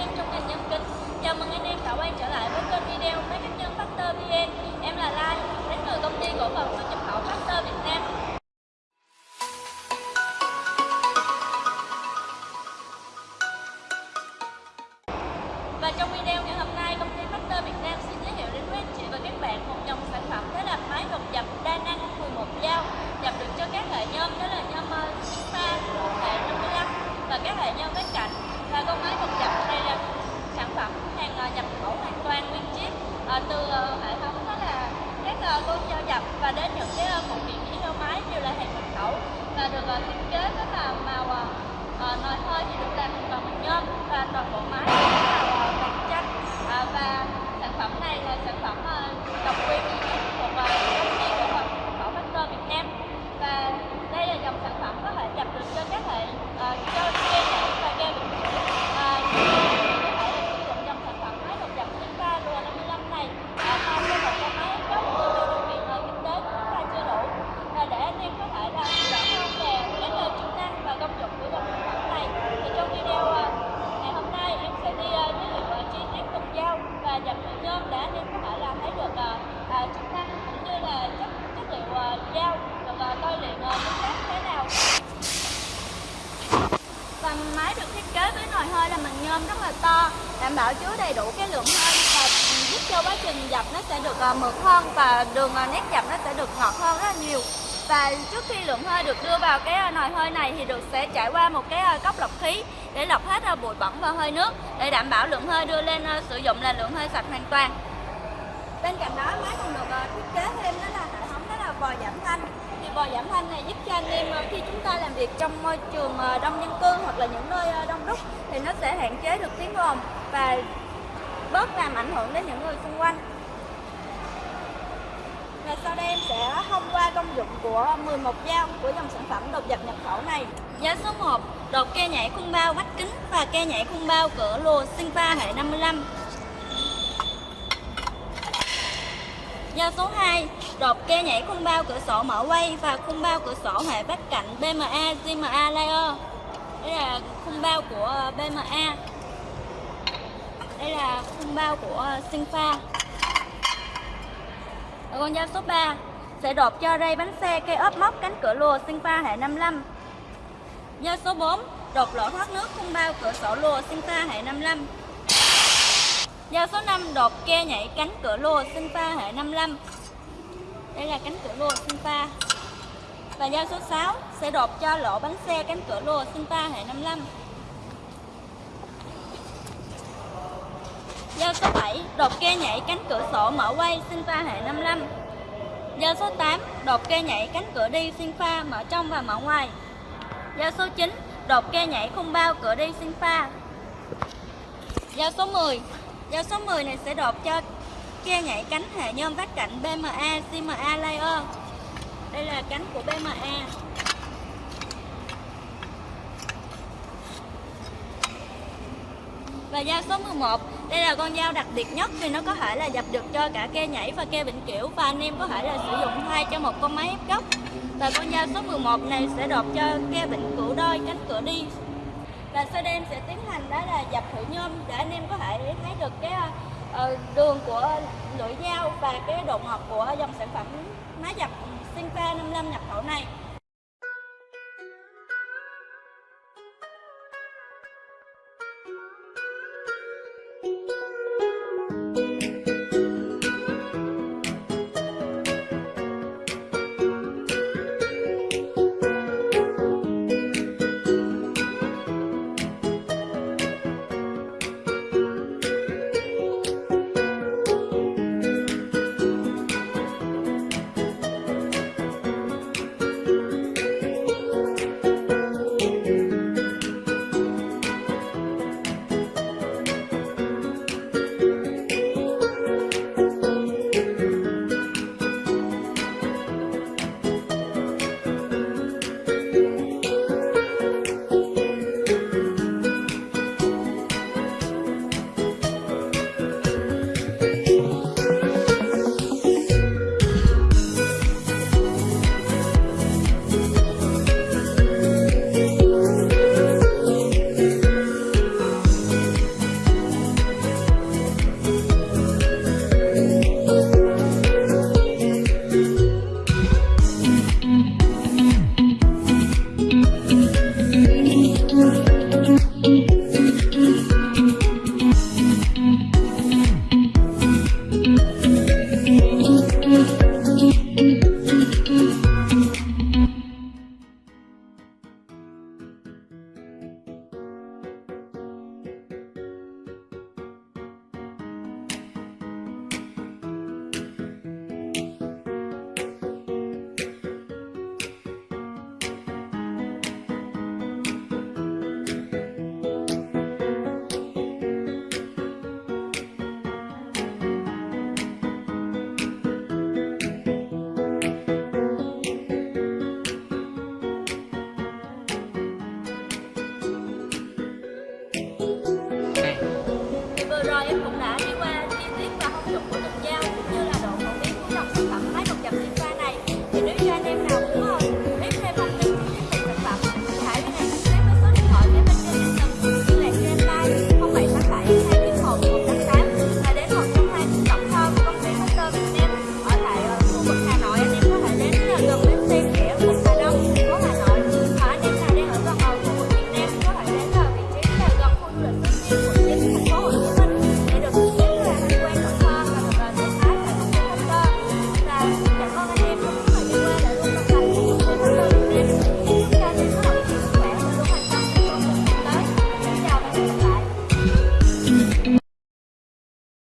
em trong ngành nhân kính. Chào mừng anh em đã quay trở lại với kênh video Máy cách nhân Factor VN. Em là Lai, đến từ công ty cổ phần xuất nhập khẩu Factor Việt Nam. Và trong video con và đến những cái ờ, phụ kiện chỉ theo máy đều là hàng nhập khẩu và được ờ, thiết kế rất là màu ờ, nồi hơi thì được làm bằng bằng nhôm và toàn bộ máy là bằng vàng và sản phẩm này là sản phẩm độc quyền duy nhất của công ty cổ phần khẩu Factor Việt Nam và đây là dòng sản phẩm có thể nhập được cho các hệ uh, cho ke nhảy và ke bình uh, có thể là sử dụng dòng sản phẩm máy đột dập Simba lùa 55 này uh, thay cho một con máy gốc từ điều kiện uh, kinh tế của chúng ta chưa đủ và để anh em có thể là rõ hơn về cái lời chức năng và công dụng của dòng sản phẩm này thì trong video uh, ngày hôm nay em sẽ đi uh, giới thiệu uh, chi tiết cùng dao và dập nhựa nhôm để anh em có thể là thấy được uh, uh, chức năng cũng như là chất chất liệu uh, dao được uh, tôi luyện uh, tính chất thế nào và máy được thiết kế với nồi hơi là mình nhôm rất là to, đảm bảo chứa đầy đủ cái lượng hơi và giúp cho quá trình dập nó sẽ được ờ, mượt hơn và đường ờ, nét dập nó sẽ được ngọt hơn rất là nhiều. Và trước khi lượng hơi được đưa vào cái ờ, nồi hơi này thì được sẽ trải qua một cái cốc lọc khí để lọc hết bụi bẩn và hơi nước để đảm bảo lượng hơi đưa lên sử dụng là lượng hơi sạch hoàn toàn. Bên cạnh đó, máy còn được thiết kế thêm đó là hệ thống đó là vòi giảm thanh giảm thanh này giúp cho anh em ờ, khi chúng ta làm việc trong môi trường ờ, đông dân cư hoặc là những nơi ờ, đông đúc thì nó sẽ hạn chế được tiếng ồn và bớt làm ảnh hưởng đến những người xung quanh và sau đây em sẽ thông qua công dụng của 11 dao của dòng sản phẩm đột dập nhập khẩu này. Giá số 1, đột ke nhảy khung bao vách kính và ke nhảy khung bao cửa lùa Sinfa hệ 55. Giá số 2, đột ke nhảy khung bao cửa sổ mở quay và khung bao cửa sổ hệ vách cạnh BMA GMA Layer. Đây là khung bao của ờ, BMA. Đây là khung bao của ờ, Sinfa. Ở con dao số 3 sẽ đột cho ray bánh xe cây ốp móc cánh cửa lùa Sinfa hệ 55. Dao số 4 đột lỗ thoát nước khung bao cửa sổ lùa Sinfa hệ 55. Dao số 5 đột ke nhảy cánh cửa lô sinh pha hệ 55. Đây là cánh cửa lô sinh pha Và dao số 6 sẽ đột cho lỗ bánh xe cánh cửa lô sinh pha hệ 55. Dao số 7 đột ke nhảy cánh cửa sổ mở quay sinh pha hệ 55. Dao số 8 đột ke nhảy cánh cửa đi sinh pha mở trong và mở ngoài. Dao số 9 đột ke nhảy khung bao cửa đi sinh pha Dao số 10 Dao số 10 này sẽ đột cho ke nhảy cánh hệ nhôm vát cạnh BMA CMA layer. Đây là cánh của BMA. Và dao số 11 Đây là con dao đặc biệt nhất vì nó có thể là dập được cho cả ke nhảy và ke bình kiểu Và anh em có thể là sử dụng thay cho một con máy ép gốc Và con dao số 11 này sẽ đột cho ke bình cửu đôi cánh cửa đi và sau đây em sẽ tiến hành đó là dập thử nhôm để anh em có thể thấy được cái ờ, ờ, đường của lưỡi dao và cái độ ngọt của dòng sản phẩm máy dập sinh Sinfa 55 nhập khẩu này Thank you. Em cũng